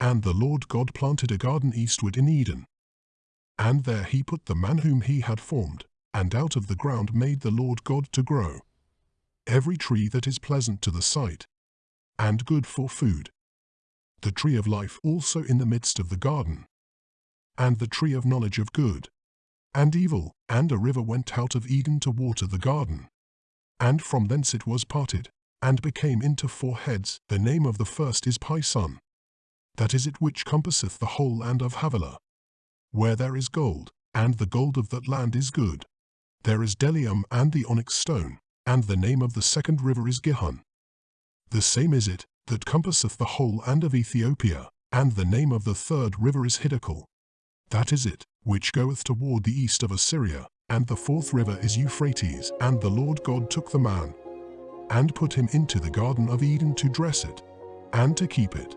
And the Lord God planted a garden eastward in Eden. And there he put the man whom he had formed, and out of the ground made the Lord God to grow every tree that is pleasant to the sight, and good for food. The tree of life also in the midst of the garden, and the tree of knowledge of good and evil, and a river went out of Eden to water the garden. And from thence it was parted, and became into four heads. The name of the first is Pison. That is it which compasseth the whole land of Havilah. Where there is gold, and the gold of that land is good. There is bdellium and the onyx stone, and the name of the second river is Gihon. The same is it, that compasseth the whole land of Ethiopia, and the name of the third river is Hiddekel. That is it, which goeth toward the east of Assyria, and the fourth river is Euphrates, and the Lord God took the man, and put him into the garden of Eden to dress it, and to keep it.